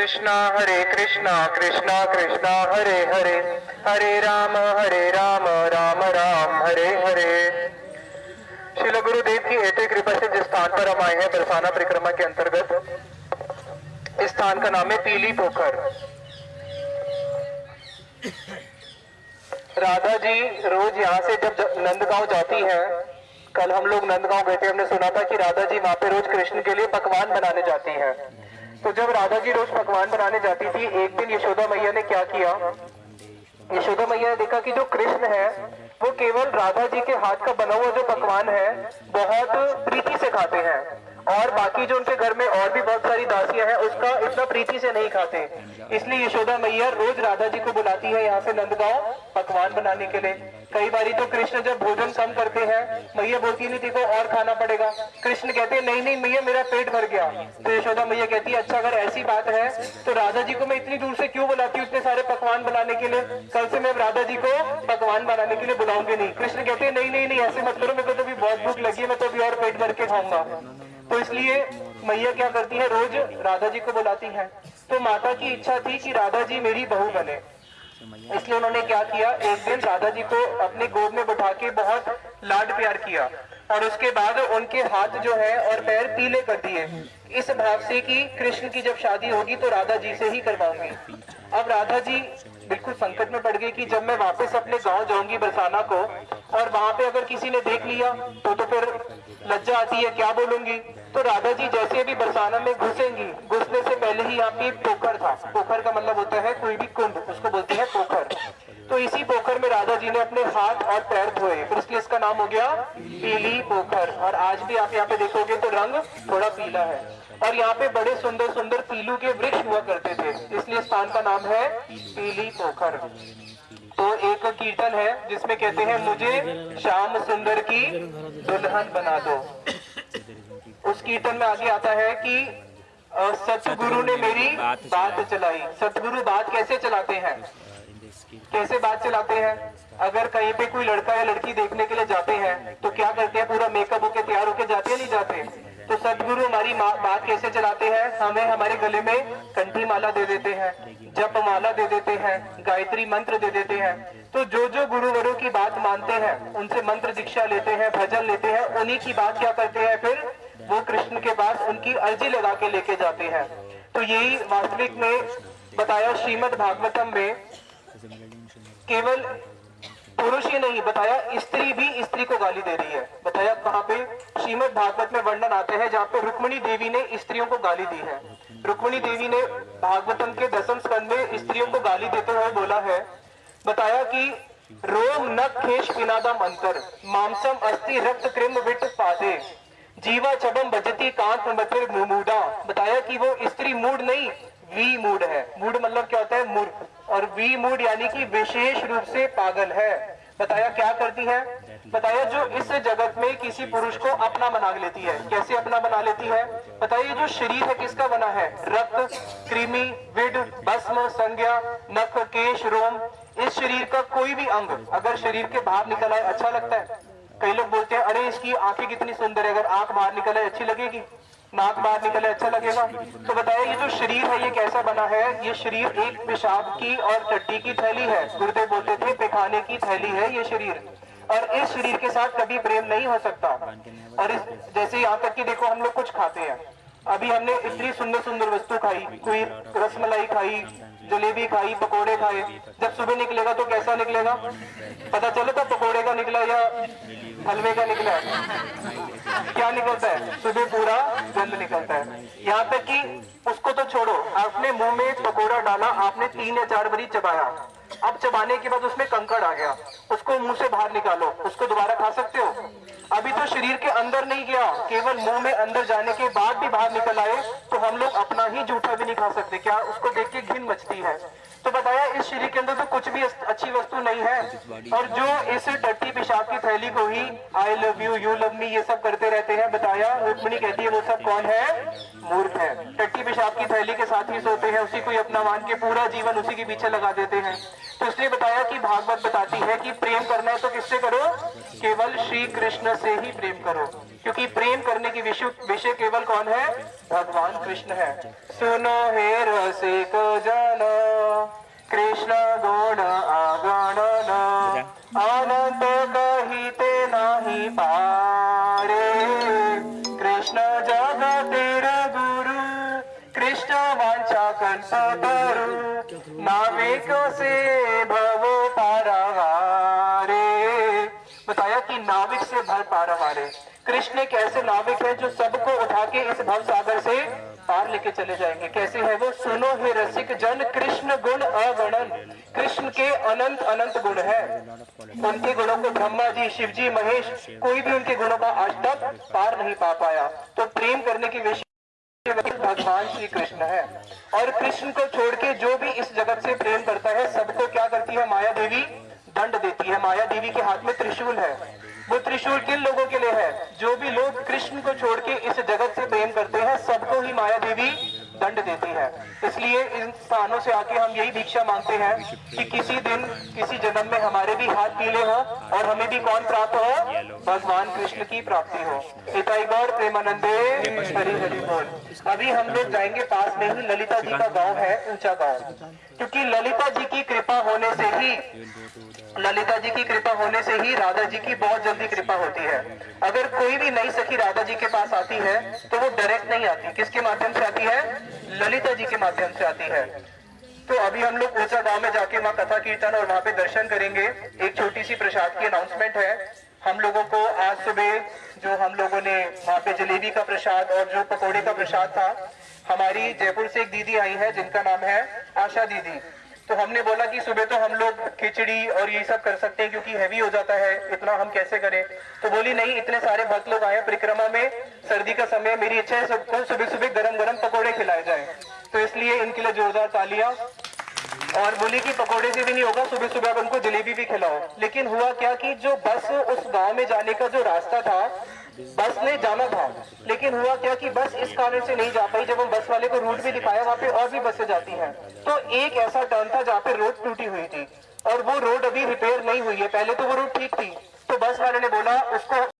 कृष्णा, हरे कृष्णा कृष्णा कृष्णा, हरे हरे। हरे राम हरे राम राम राम, हरे हरे। श्रील गुरुदेव की हेतु कृपा से जिस स्थान पर हम आए हैं, बरसाना परिक्रमा के अंतर्गत, इस स्थान का नाम है पीली पोखर। राधा जी रोज यहाँ से जब नंदगांव जाती है, कल हम लोग नंदगांव गए थे, हमने सुना था कि राधा जी वहाँ पे रोज कृष्ण के लिए पकवान बनाने जाती हैं। तो जब राधा जी रोज पकवान बनाने जाती थी, एक दिन यशोदा मैया ने क्या किया? यशोदा मैया ने देखा कि जो कृष्ण है, वो केवल राधा जी के हाथ का बना हुआ जो पकवान है, बहुत प्रीति से खाते हैं। और बाकी जो उनके घर में और भी बहुत सारी दासियाँ हैं, उसका इतना प्रीति से नहीं खाते। इसलिए यशोदा मैया रोज राधा जी को बुलाती है यहाँ से नंदगांव पकवान बनाने के लिए। कई बारी तो कृष्ण जब भोजन कम करते हैं, मैया बोलती नहीं देखो और खाना पड़ेगा। कृष्ण कहते हैं, नहीं नहीं, मैया, मेरा पेट भर गया। तो यशोदा मैया कहती है अच्छा अगर ऐसी बात है तो राधा जी को मैं इतनी दूर से क्यों बुलाती हूँ इतने सारे पकवान बनाने के लिए? कल से मैं राधा जी को पकवान बनाने के लिए बुलाऊँगी नहीं। कृष्ण कहते हैं, नहीं नहीं नहीं, ऐसे मत करो, मेरे को तो अभी बहुत भूख लगी है, मैं तो अभी और पेट भर के खाऊँगा। तो इसलिए मैया क्या करती है, रोज राधा जी को बुलाती है। तो माता की इच्छा थी कि राधा जी मेरी बहू बने। इसलिए उन्होंने क्या किया, एक दिन राधा जी को अपने गोद में बैठा के बहुत लाड प्यार किया और उसके बाद उनके हाथ जो है और पैर पीले कर दिए। इस भाव से कि कृष्ण की जब शादी होगी तो राधा जी से ही करवाऊँगी। अब राधा जी बिल्कुल संकट में पड़ गई कि जब मैं वापस अपने गाँव जाऊँगी बरसाना को और वहाँ पे अगर किसी ने देख लिया तो तो फिर लज्जा आती है, क्या बोलूँगी? तो राधा जी जैसे अभी बरसाना में घुसेंगी, घुसने से पहले ही यहाँ पे पोखर था। पोखर का मतलब होता है कोई भी कुंड, उसको बोलते हैं पोखर। तो इसी पोखर में राधा जी ने अपने हाथ और पैर धोए। फिर इसलिए इसका नाम हो गया पीली पोखर। और आज भी आप यहाँ पे देखोगे तो रंग थोड़ा पीला है। और यहाँ पे बड़े सुंदर सुंदर पीलू के वृक्ष हुआ करते थे। इसलिए स्थान का नाम है पीली पोखर। तो एक कीर्तन है जिसमें कहते हैं, मुझे श्याम सुंदर की दुल्हन बना दो। उस कीर्तन में आगे आता है कि सतगुरु ने मेरी बात चलाई। सतगुरु बात कैसे चलाते हैं? कैसे बात चलाते हैं? अगर कहीं पे कोई लड़का या लड़की देखने के लिए जाते हैं तो क्या करते हैं? पूरा मेकअप होके तैयार होके जाते हैं नहीं जाते? तो सदगुरु हमारी बात कैसे चलाते हैं? हमें हमारे गले में कंठी माला दे देते हैं जप माला दे देते हैं गायत्री मंत्र दे देते हैं। तो जो जो गुरुवरों की बात मानते हैं उनसे मंत्र दीक्षा लेते हैं भजन लेते हैं उन्हीं की बात क्या करते हैं? फिर वो कृष्ण के पास उनकी अर्जी लगा के लेके जाते हैं। तो यही वास्तविक में बताया श्रीमद भागवतम में केवल पुरुष ही नहीं, बताया स्त्री भी स्त्री को गाली दे रही है। बताया कहाँ पे? श्रीमद भागवत में वर्णन आते हैं जहाँ पे रुक्मणी देवी ने स्त्रियों को गाली दी है। रुक्मणी देवी ने भागवतम के दसम स्कंद में स्त्रियों को गाली देते हुए बोला है, बताया कि रोम न खेश पिनादम अंतर, मांसम अस्थि रक्त क्रिम विट पादे। जीवा चबम बजती, कांत मतिर मूडा। बताया कि वो स्त्री मूड नहीं, वी मूड है। मूड मतलब क्या होता है? मूर्ख और वी मूड यानी कि विशेष रूप से पागल है। बताया क्या करती है? बताया जो इस जगत में किसी पुरुष को अपना बना लेती है। कैसे अपना बना लेती है? बताइए जो शरीर है किसका बना है? रक्त, कृमि, विड, भस्म, संज्ञा, नख, केश, रोम। इस शरीर का कोई भी अंग, अगर शरीर के बाहर निकल आए अच्छा लगता है। कई लोग बोलते हैं, अरे, इसकी आँखें कितनी सुंदर है, अगर आँख बाहर निकले, अच्छी लगेगी, नाक बाहर निकले अच्छा लगेगा। तो बताया ये जो शरीर है, ये कैसा बना है? ये शरीर एक पेशाब की और टट्टी की थैली है। गुरुदेव बोलते थे, पेखाने की थैली है ये शरीर। और इस शरीर के साथ कभी प्रेम नहीं हो सकता। और इस, जैसे यहाँ तक कि देखो, हम लोग कुछ खाते हैं। अभी हमने इतनी सुंदर सुंदर वस्तु खाई, कोई रसमलाई खाई, जलेबी खाई, पकोड़े खाए। जब सुबह निकलेगा तो कैसा निकलेगा? पता चलेगा पकोड़े का निकला या हलवे का निकला क्या निकलता है? सुबह पूरा गंद निकलता है। यहाँ तक कि उसको तो छोड़ो। आपने मुँह में पकोड़ा डाला, आपने तीन या चार बारी चबाया। अब चबाने के बाद उसमें कंकड़ आ गया। उसको मुँह से बाहर निकालो। उसको दोबारा खा सकते हो? शरीर के अंदर नहीं गया, केवल मुँह में अंदर जाने के बाद भी बाहर निकल आए तो हम लोग अपना ही जूठा भी नहीं खा सकते। क्या उसको देख के घिन मचती है? तो बताया, इस शरीर के अंदर तो कुछ भी अच्छी वस्तु नहीं है। और जो इस टट्टी पेशाब की थैली को ही I love you you love me ये सब करते रहते हैं, बताया, रुक्मणी कहती है, वो सब कौन है? मूर्ख है। टट्टी पेशाब की थैली के साथ ही सोते हैं, उसी को अपना मान के पूरा जीवन उसी के पीछे लगा देते हैं। तो इसलिए बताया कि भागवत बताती है कि प्रेम करना है तो किससे करो? केवल श्री कृष्ण से ही प्रेम करो। क्योंकि प्रेम करने की विषय विषय केवल कौन है? भगवान कृष्ण है। सुनो हे रसिक जन कृष्ण गुण आगणन कि नाविक से भर पारावारे कृष्ण एक ऐसे नाविक है जो सबको उठा के इस भव सागर से पार लेके चले जाएँगे। कैसे है वो? सुनो हे रसिक जन, कृष्ण गुण अगणन। कृष्ण के अनंत अनंत गुण है। उनके गुणों को ब्रह्मा जी, शिव जी, महेश, कोई भी उनके गुणों का आज तक पार नहीं पा पाया। तो प्रेम करने की विषय भगवान श्री कृष्ण है। और कृष्ण को छोड़ के जो भी इस जगत से प्रेम करता है, सबको क्या करती है माया देवी? है माया देवी के हाथ में त्रिशूल है। वो त्रिशूल किन लोगों के लिए है? जो भी लोग कृष्ण को छोड़ के इस जगत से प्रेम करते हैं, सबको ही माया देवी दंड देती है। इसलिए इन स्थानों से आके हम यही भिक्षा मांगते हैं कि किसी दिन, किसी जन्म में हमारे भी हाथ पीले हो और हमें भी कौन प्राप्त हो? भगवान कृष्ण की प्राप्ति हो। इताई गौर प्रेमानंदे, हरि हरि बोल। अभी हम लोग जाएँगे पास में ही ललिता जी का गाँव है, ऊँचा गाँव। क्योंकि ललिता जी की कृपा होने से ही ललिता जी की कृपा होने से ही राधा जी की बहुत जल्दी कृपा होती है। अगर कोई भी नई सखी राधा जी के पास आती है तो वो डायरेक्ट नहीं आती। किसके माध्यम से आती है? ललिता जी के माध्यम से आती है। तो अभी हम लोग ऊँचा गाँव में जाके वहाँ कथा कीर्तन और वहाँ पे दर्शन करेंगे। एक छोटी सी प्रसाद की अनाउंसमेंट है। हम लोगों को आज सुबह जो हम लोगों ने वहाँ पे जलेबी का प्रसाद और जो पकौड़े का प्रसाद था, हमारी जयपुर से एक दीदी आई है, जिनका नाम है आशा दीदी। तो हमने बोला कि सुबह तो हम लोग खिचड़ी और ये सब कर सकते हैं, क्योंकि हैवी हो जाता है, इतना हम कैसे करें? तो बोली, नहीं, इतने सारे भक्त लोग आए परिक्रमा में, सर्दी का समय, मेरी इच्छा है सबको सुबह सुबह गरम गरम पकोड़े खिलाए जाए। तो इसलिए इनके लिए जोरदार तालियाँ। और बोली कि पकोड़े से भी नहीं होगा सुबह सुबह आप उनको जलेबी भी खिलाओ। लेकिन हुआ क्या कि जो बस उस गाँव में जाने का जो रास्ता था बस ने जाना था। लेकिन हुआ क्या कि बस इस कारण से नहीं जा पाई, जब हम बस वाले को रूट भी दिखाया, वहाँ पे और भी बसें जाती हैं। तो एक ऐसा टर्न था जहाँ पे रोड टूटी हुई थी। और वो रोड अभी रिपेयर नहीं हुई है। पहले तो वो रोड ठीक थी। तो बस वाले ने बोला, उसको